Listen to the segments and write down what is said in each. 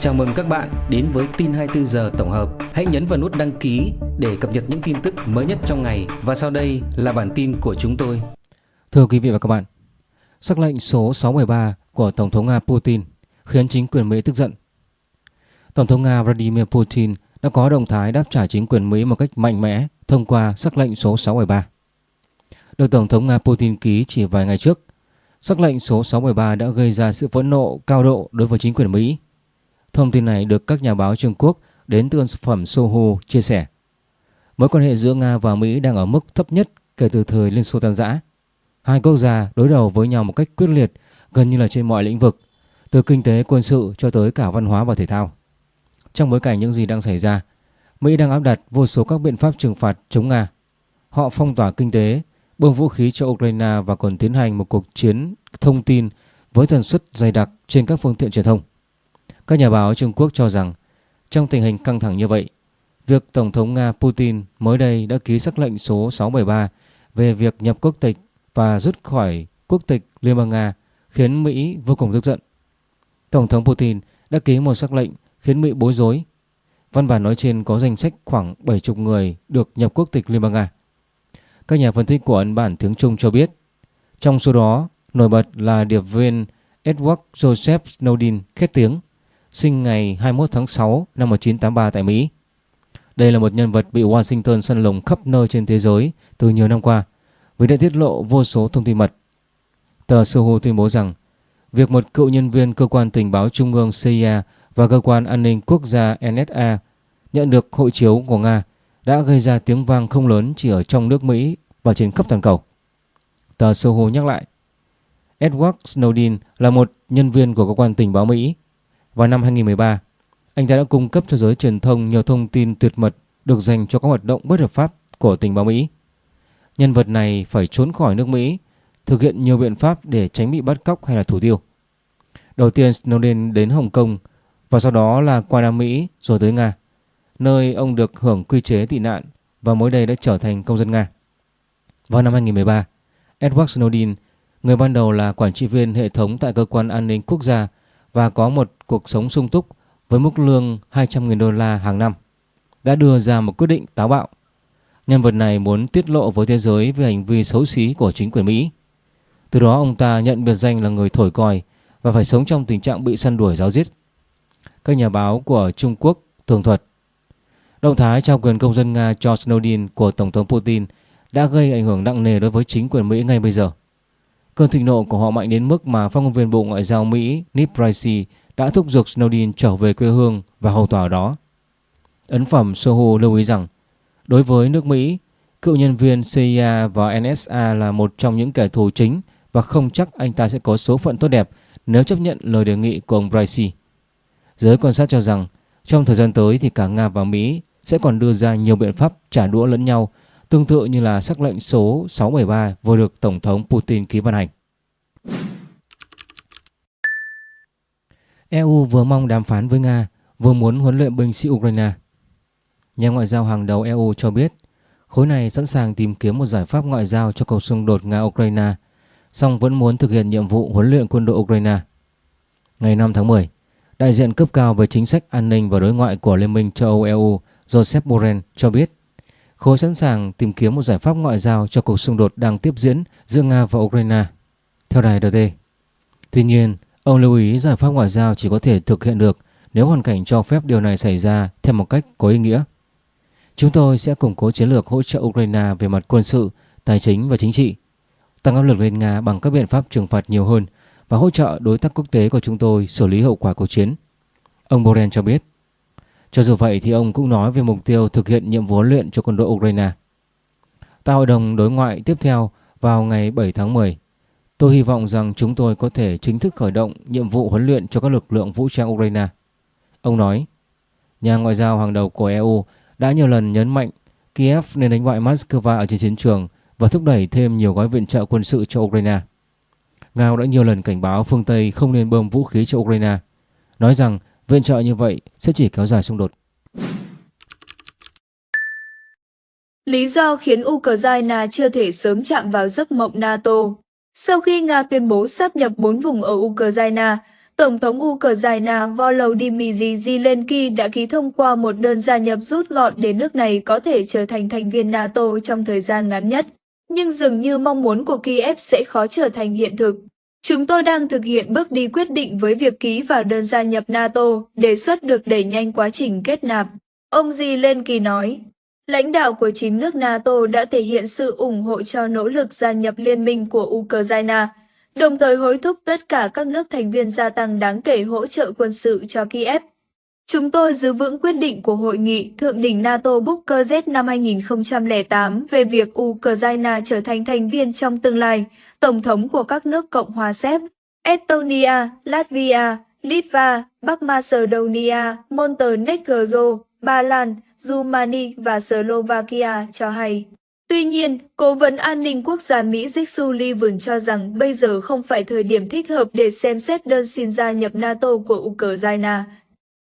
Chào mừng các bạn đến với tin 24 giờ tổng hợp. Hãy nhấn vào nút đăng ký để cập nhật những tin tức mới nhất trong ngày và sau đây là bản tin của chúng tôi. Thưa quý vị và các bạn, sắc lệnh số 613 của Tổng thống Nga Putin khiến chính quyền Mỹ tức giận. Tổng thống Nga Vladimir Putin đã có động thái đáp trả chính quyền Mỹ một cách mạnh mẽ thông qua sắc lệnh số 613. Được Tổng thống Nga Putin ký chỉ vài ngày trước, sắc lệnh số 613 đã gây ra sự phẫn nộ cao độ đối với chính quyền Mỹ Thông tin này được các nhà báo Trung Quốc đến từ sản phẩm Sohu chia sẻ. Mối quan hệ giữa Nga và Mỹ đang ở mức thấp nhất kể từ thời Liên Xô tan rã. Hai quốc gia đối đầu với nhau một cách quyết liệt gần như là trên mọi lĩnh vực, từ kinh tế quân sự cho tới cả văn hóa và thể thao. Trong bối cảnh những gì đang xảy ra, Mỹ đang áp đặt vô số các biện pháp trừng phạt chống Nga. Họ phong tỏa kinh tế, bơm vũ khí cho Ukraine và còn tiến hành một cuộc chiến thông tin với tần suất dày đặc trên các phương tiện truyền thông. Các nhà báo Trung Quốc cho rằng trong tình hình căng thẳng như vậy, việc Tổng thống Nga Putin mới đây đã ký sắc lệnh số 673 về việc nhập quốc tịch và rút khỏi quốc tịch Liên bang Nga khiến Mỹ vô cùng tức giận. Tổng thống Putin đã ký một sắc lệnh khiến Mỹ bối rối. Văn bản nói trên có danh sách khoảng 70 người được nhập quốc tịch Liên bang Nga. Các nhà phân tích của ấn bản tiếng Trung cho biết, trong số đó nổi bật là điệp viên Edward Joseph Snowden khét tiếng sinh ngày 21 tháng 6 năm 1983 tại Mỹ. Đây là một nhân vật bị Washington săn lùng khắp nơi trên thế giới từ nhiều năm qua vì đã tiết lộ vô số thông tin mật. Tờ Soho tuyên bố rằng việc một cựu nhân viên cơ quan tình báo trung ương CIA và cơ quan an ninh quốc gia NSA nhận được hộ chiếu của Nga đã gây ra tiếng vang không lớn chỉ ở trong nước Mỹ và trên khắp toàn cầu. Tờ Soho nhắc lại, Edward Snowden là một nhân viên của cơ quan tình báo Mỹ vào năm 2013, anh ta đã cung cấp cho giới truyền thông nhiều thông tin tuyệt mật được dành cho các hoạt động bất hợp pháp của tình báo Mỹ. Nhân vật này phải trốn khỏi nước Mỹ, thực hiện nhiều biện pháp để tránh bị bắt cóc hay là thủ tiêu. Đầu tiên Snowden đến Hồng Kông và sau đó là qua Nam Mỹ rồi tới Nga, nơi ông được hưởng quy chế tị nạn và mới đây đã trở thành công dân Nga. Vào năm 2013, Edward Snowden, người ban đầu là quản trị viên hệ thống tại cơ quan an ninh quốc gia và có một cuộc sống sung túc với mức lương 200.000 đô la hàng năm, đã đưa ra một quyết định táo bạo. Nhân vật này muốn tiết lộ với thế giới về hành vi xấu xí của chính quyền Mỹ. Từ đó ông ta nhận biệt danh là người thổi còi và phải sống trong tình trạng bị săn đuổi giáo giết. Các nhà báo của Trung Quốc tường thuật Động thái trao quyền công dân Nga cho Snowden của Tổng thống Putin đã gây ảnh hưởng nặng nề đối với chính quyền Mỹ ngay bây giờ. Cơn thịnh nộ của họ mạnh đến mức mà phát ngôn viên Bộ Ngoại giao Mỹ Nip Pricey đã thúc giục Snowden trở về quê hương và hầu tòa ở đó. Ấn phẩm Soho lưu ý rằng, đối với nước Mỹ, cựu nhân viên CIA và NSA là một trong những kẻ thù chính và không chắc anh ta sẽ có số phận tốt đẹp nếu chấp nhận lời đề nghị của ông Pricey. Giới quan sát cho rằng, trong thời gian tới thì cả Nga và Mỹ sẽ còn đưa ra nhiều biện pháp trả đũa lẫn nhau tương tự như là sắc lệnh số 673 vừa được Tổng thống Putin ký ban hành. EU vừa mong đàm phán với Nga, vừa muốn huấn luyện binh sĩ Ukraine. Nhà ngoại giao hàng đầu EU cho biết, khối này sẵn sàng tìm kiếm một giải pháp ngoại giao cho cuộc xung đột Nga-Ukraine, song vẫn muốn thực hiện nhiệm vụ huấn luyện quân đội Ukraine. Ngày 5 tháng 10, đại diện cấp cao về chính sách an ninh và đối ngoại của Liên minh châu Âu EU Joseph Borrell cho biết, khối sẵn sàng tìm kiếm một giải pháp ngoại giao cho cuộc xung đột đang tiếp diễn giữa Nga và Ukraine, theo đài RT. Tuy nhiên, ông lưu ý giải pháp ngoại giao chỉ có thể thực hiện được nếu hoàn cảnh cho phép điều này xảy ra theo một cách có ý nghĩa. Chúng tôi sẽ củng cố chiến lược hỗ trợ Ukraine về mặt quân sự, tài chính và chính trị, tăng áp lực lên Nga bằng các biện pháp trừng phạt nhiều hơn và hỗ trợ đối tác quốc tế của chúng tôi xử lý hậu quả cuộc chiến. Ông Borrell cho biết. Cho dù vậy thì ông cũng nói về mục tiêu thực hiện nhiệm vụ huấn luyện cho quân đội Ukraine. Tại hội đồng đối ngoại tiếp theo vào ngày 7 tháng 10, tôi hy vọng rằng chúng tôi có thể chính thức khởi động nhiệm vụ huấn luyện cho các lực lượng vũ trang Ukraine. Ông nói, nhà ngoại giao hàng đầu của EU đã nhiều lần nhấn mạnh Kiev nên đánh bại Moscow ở trên chiến trường và thúc đẩy thêm nhiều gói viện trợ quân sự cho Ukraine. Nga đã nhiều lần cảnh báo phương Tây không nên bơm vũ khí cho Ukraine, nói rằng Viện trợ như vậy sẽ chỉ kéo dài xung đột. Lý do khiến Ukraine chưa thể sớm chạm vào giấc mộng NATO Sau khi Nga tuyên bố sáp nhập 4 vùng ở Ukraine, Tổng thống Ukraine Volodymyr Zelensky đã ký thông qua một đơn gia nhập rút gọn để nước này có thể trở thành thành viên NATO trong thời gian ngắn nhất. Nhưng dường như mong muốn của Kiev sẽ khó trở thành hiện thực. Chúng tôi đang thực hiện bước đi quyết định với việc ký vào đơn gia nhập NATO, đề xuất được đẩy nhanh quá trình kết nạp. Ông Zelensky nói, lãnh đạo của chín nước NATO đã thể hiện sự ủng hộ cho nỗ lực gia nhập liên minh của Ukraine, đồng thời hối thúc tất cả các nước thành viên gia tăng đáng kể hỗ trợ quân sự cho Kiev. Chúng tôi giữ vững quyết định của Hội nghị Thượng đỉnh NATO Bucharest năm 2008 về việc Ukraine trở thành thành viên trong tương lai, Tổng thống của các nước Cộng hòa Séc, Estonia, Latvia, Litva, Bắc Macedonia, Montenegro, Ba Lan, Rumani và Slovakia cho hay. Tuy nhiên, Cố vấn an ninh quốc gia Mỹ Dick Sullivan cho rằng bây giờ không phải thời điểm thích hợp để xem xét đơn xin gia nhập NATO của Ukraine.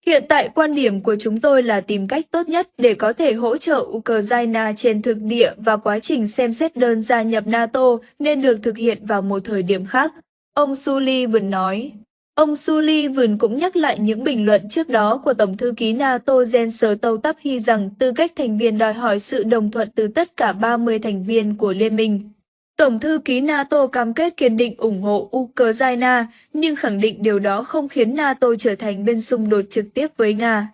Hiện tại quan điểm của chúng tôi là tìm cách tốt nhất để có thể hỗ trợ Ukraine trên thực địa và quá trình xem xét đơn gia nhập NATO nên được thực hiện vào một thời điểm khác. Ông Sullivan nói. Ông Sullivan cũng nhắc lại những bình luận trước đó của Tổng thư ký NATO Jens Stoltenberg rằng tư cách thành viên đòi hỏi sự đồng thuận từ tất cả 30 thành viên của Liên minh. Tổng thư ký NATO cam kết kiên định ủng hộ Ukraine, nhưng khẳng định điều đó không khiến NATO trở thành bên xung đột trực tiếp với Nga.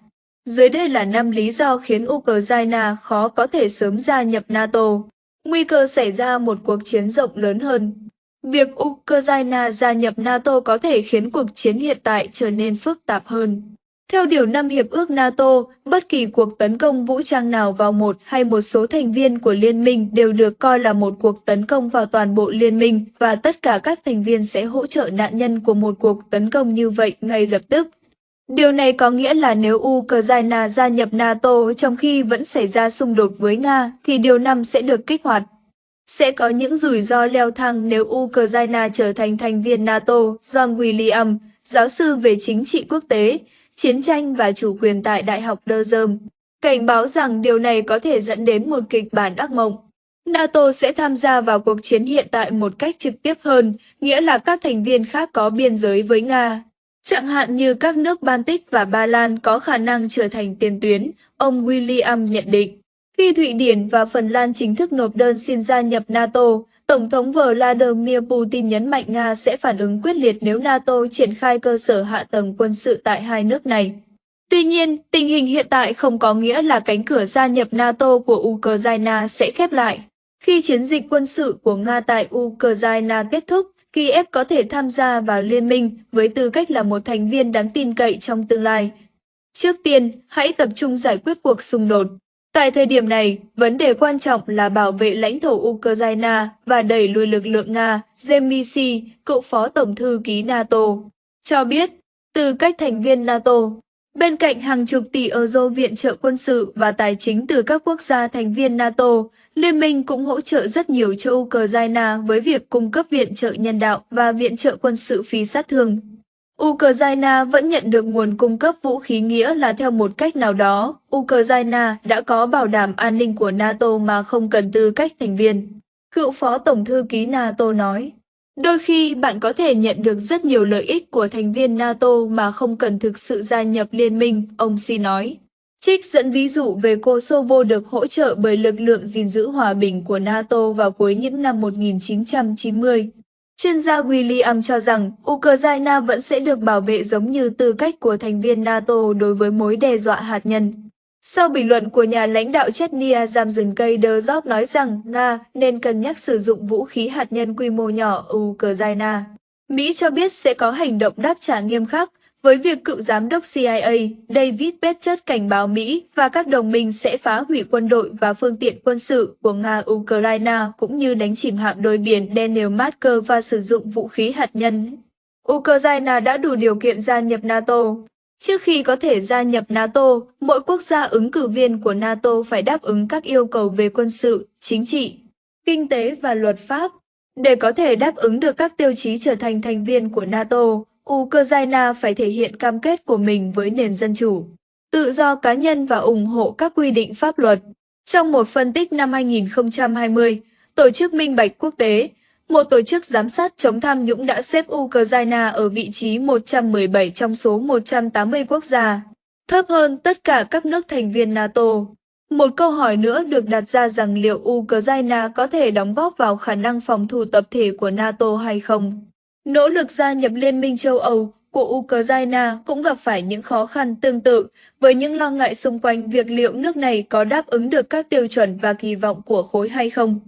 Dưới đây là năm lý do khiến Ukraine khó có thể sớm gia nhập NATO. Nguy cơ xảy ra một cuộc chiến rộng lớn hơn. Việc Ukraine gia nhập NATO có thể khiến cuộc chiến hiện tại trở nên phức tạp hơn. Theo Điều 5 Hiệp ước NATO, bất kỳ cuộc tấn công vũ trang nào vào một hay một số thành viên của liên minh đều được coi là một cuộc tấn công vào toàn bộ liên minh và tất cả các thành viên sẽ hỗ trợ nạn nhân của một cuộc tấn công như vậy ngay lập tức. Điều này có nghĩa là nếu Ukraine gia nhập NATO trong khi vẫn xảy ra xung đột với Nga thì Điều 5 sẽ được kích hoạt. Sẽ có những rủi ro leo thang nếu Ukraine trở thành thành viên NATO, John William, giáo sư về chính trị quốc tế, chiến tranh và chủ quyền tại Đại học Durham, cảnh báo rằng điều này có thể dẫn đến một kịch bản ác mộng. NATO sẽ tham gia vào cuộc chiến hiện tại một cách trực tiếp hơn, nghĩa là các thành viên khác có biên giới với Nga. Chẳng hạn như các nước Baltic và Ba Lan có khả năng trở thành tiền tuyến, ông William nhận định. Khi Thụy Điển và Phần Lan chính thức nộp đơn xin gia nhập NATO, Tổng thống Vladimir Putin nhấn mạnh Nga sẽ phản ứng quyết liệt nếu NATO triển khai cơ sở hạ tầng quân sự tại hai nước này. Tuy nhiên, tình hình hiện tại không có nghĩa là cánh cửa gia nhập NATO của Ukraine sẽ khép lại. Khi chiến dịch quân sự của Nga tại Ukraine kết thúc, Kiev có thể tham gia vào liên minh với tư cách là một thành viên đáng tin cậy trong tương lai. Trước tiên, hãy tập trung giải quyết cuộc xung đột. Tại thời điểm này, vấn đề quan trọng là bảo vệ lãnh thổ Ukraine và đẩy lùi lực lượng Nga, Zemisi, cựu phó tổng thư ký NATO, cho biết, từ cách thành viên NATO, bên cạnh hàng chục tỷ euro viện trợ quân sự và tài chính từ các quốc gia thành viên NATO, Liên minh cũng hỗ trợ rất nhiều cho Ukraine với việc cung cấp viện trợ nhân đạo và viện trợ quân sự phi sát thương. Ukraine vẫn nhận được nguồn cung cấp vũ khí nghĩa là theo một cách nào đó, Ukraine đã có bảo đảm an ninh của NATO mà không cần tư cách thành viên. Cựu phó tổng thư ký NATO nói, đôi khi bạn có thể nhận được rất nhiều lợi ích của thành viên NATO mà không cần thực sự gia nhập liên minh, ông Si nói. Trích dẫn ví dụ về Kosovo được hỗ trợ bởi lực lượng gìn giữ hòa bình của NATO vào cuối những năm 1990. Chuyên gia William cho rằng Ukraine vẫn sẽ được bảo vệ giống như tư cách của thành viên NATO đối với mối đe dọa hạt nhân. Sau bình luận của nhà lãnh đạo Chechnya Zamzin Kaydrzov nói rằng Nga nên cân nhắc sử dụng vũ khí hạt nhân quy mô nhỏ ở Ukraine. Mỹ cho biết sẽ có hành động đáp trả nghiêm khắc với việc cựu giám đốc CIA David Petraeus cảnh báo Mỹ và các đồng minh sẽ phá hủy quân đội và phương tiện quân sự của Nga-Ukraine cũng như đánh chìm hạm đội biển đen nếu và sử dụng vũ khí hạt nhân. Ukraine đã đủ điều kiện gia nhập NATO. Trước khi có thể gia nhập NATO, mỗi quốc gia ứng cử viên của NATO phải đáp ứng các yêu cầu về quân sự, chính trị, kinh tế và luật pháp. Để có thể đáp ứng được các tiêu chí trở thành thành viên của NATO, Ukraine phải thể hiện cam kết của mình với nền dân chủ, tự do cá nhân và ủng hộ các quy định pháp luật. Trong một phân tích năm 2020, Tổ chức Minh Bạch Quốc tế, một tổ chức giám sát chống tham nhũng đã xếp Ukraine ở vị trí 117 trong số 180 quốc gia, thấp hơn tất cả các nước thành viên NATO. Một câu hỏi nữa được đặt ra rằng liệu Ukraine có thể đóng góp vào khả năng phòng thủ tập thể của NATO hay không. Nỗ lực gia nhập Liên minh châu Âu của Ukraine cũng gặp phải những khó khăn tương tự, với những lo ngại xung quanh việc liệu nước này có đáp ứng được các tiêu chuẩn và kỳ vọng của khối hay không.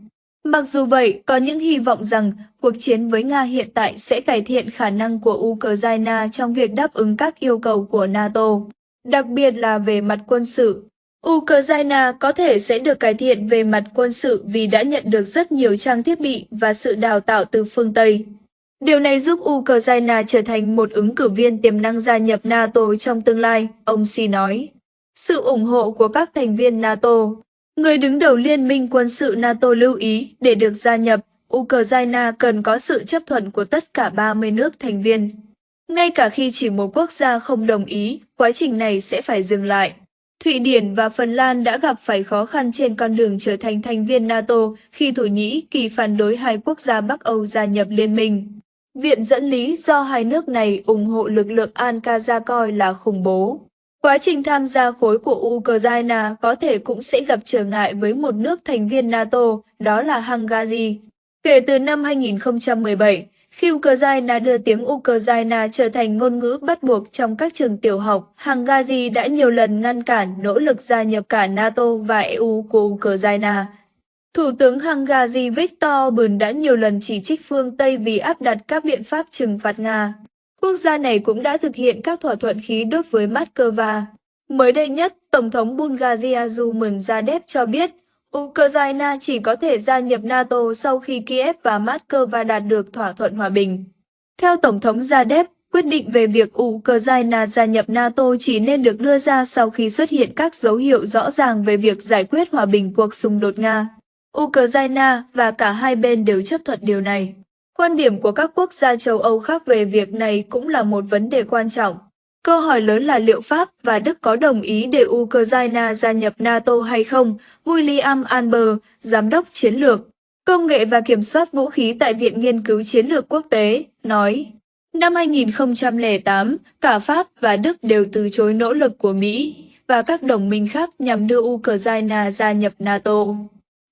Mặc dù vậy, có những hy vọng rằng cuộc chiến với Nga hiện tại sẽ cải thiện khả năng của Ukraine trong việc đáp ứng các yêu cầu của NATO, đặc biệt là về mặt quân sự. Ukraine có thể sẽ được cải thiện về mặt quân sự vì đã nhận được rất nhiều trang thiết bị và sự đào tạo từ phương Tây. Điều này giúp Ukraine trở thành một ứng cử viên tiềm năng gia nhập NATO trong tương lai, ông Xi nói. Sự ủng hộ của các thành viên NATO Người đứng đầu Liên minh quân sự NATO lưu ý để được gia nhập, Ukraine cần có sự chấp thuận của tất cả 30 nước thành viên. Ngay cả khi chỉ một quốc gia không đồng ý, quá trình này sẽ phải dừng lại. Thụy Điển và Phần Lan đã gặp phải khó khăn trên con đường trở thành thành viên NATO khi Thổ Nhĩ Kỳ phản đối hai quốc gia Bắc Âu gia nhập liên minh. Viện dẫn lý do hai nước này ủng hộ lực lượng Al-Qaeda coi là khủng bố. Quá trình tham gia khối của Ukraine có thể cũng sẽ gặp trở ngại với một nước thành viên NATO, đó là Hungary. Kể từ năm 2017, khi Ukraine đưa tiếng Ukraine trở thành ngôn ngữ bắt buộc trong các trường tiểu học, Hungary đã nhiều lần ngăn cản nỗ lực gia nhập cả NATO và EU của Ukraine. Thủ tướng Hungary Viktor Orbán đã nhiều lần chỉ trích phương Tây vì áp đặt các biện pháp trừng phạt Nga. Quốc gia này cũng đã thực hiện các thỏa thuận khí đốt với Moscow. Mới đây nhất, Tổng thống Bulgaria Rumen Zadev cho biết Ukraine chỉ có thể gia nhập NATO sau khi Kiev và Moscow đạt được thỏa thuận hòa bình. Theo Tổng thống Zadev, quyết định về việc Ukraine gia nhập NATO chỉ nên được đưa ra sau khi xuất hiện các dấu hiệu rõ ràng về việc giải quyết hòa bình cuộc xung đột Nga. Ukraine và cả hai bên đều chấp thuận điều này. Quan điểm của các quốc gia châu Âu khác về việc này cũng là một vấn đề quan trọng. Câu hỏi lớn là liệu Pháp và Đức có đồng ý để Ukraine gia nhập NATO hay không? William Amber, Giám đốc Chiến lược, Công nghệ và Kiểm soát Vũ khí tại Viện Nghiên cứu Chiến lược Quốc tế, nói Năm 2008, cả Pháp và Đức đều từ chối nỗ lực của Mỹ và các đồng minh khác nhằm đưa Ukraine gia nhập NATO.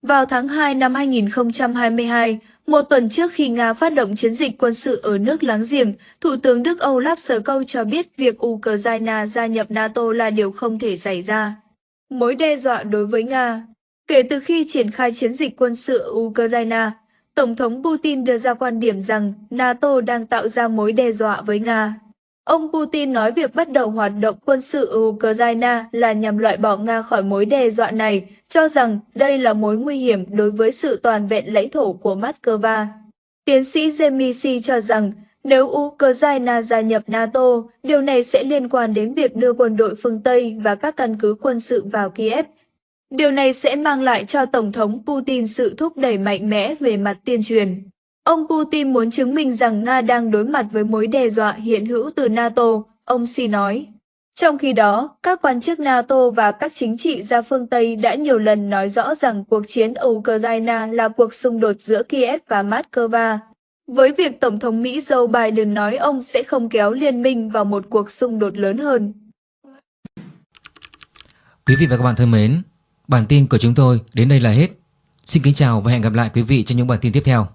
Vào tháng 2 năm 2022, một tuần trước khi Nga phát động chiến dịch quân sự ở nước láng giềng, Thủ tướng Đức Olaf Scholz cho biết việc Ukraine gia nhập NATO là điều không thể xảy ra. Mối đe dọa đối với Nga Kể từ khi triển khai chiến dịch quân sự ở Ukraine, Tổng thống Putin đưa ra quan điểm rằng NATO đang tạo ra mối đe dọa với Nga. Ông Putin nói việc bắt đầu hoạt động quân sự ở Ukraine là nhằm loại bỏ Nga khỏi mối đe dọa này, cho rằng đây là mối nguy hiểm đối với sự toàn vẹn lãnh thổ của Moscow. Tiến sĩ Zemisi cho rằng nếu Ukraine gia nhập NATO, điều này sẽ liên quan đến việc đưa quân đội phương Tây và các căn cứ quân sự vào Kiev. Điều này sẽ mang lại cho Tổng thống Putin sự thúc đẩy mạnh mẽ về mặt tuyên truyền. Ông Putin muốn chứng minh rằng Nga đang đối mặt với mối đe dọa hiện hữu từ NATO, ông Xi nói. Trong khi đó, các quan chức NATO và các chính trị gia phương Tây đã nhiều lần nói rõ rằng cuộc chiến ở Ukraine là cuộc xung đột giữa Kiev và Moscow. Với việc Tổng thống Mỹ Joe Biden nói ông sẽ không kéo liên minh vào một cuộc xung đột lớn hơn. Quý vị và các bạn thân mến, bản tin của chúng tôi đến đây là hết. Xin kính chào và hẹn gặp lại quý vị trong những bản tin tiếp theo.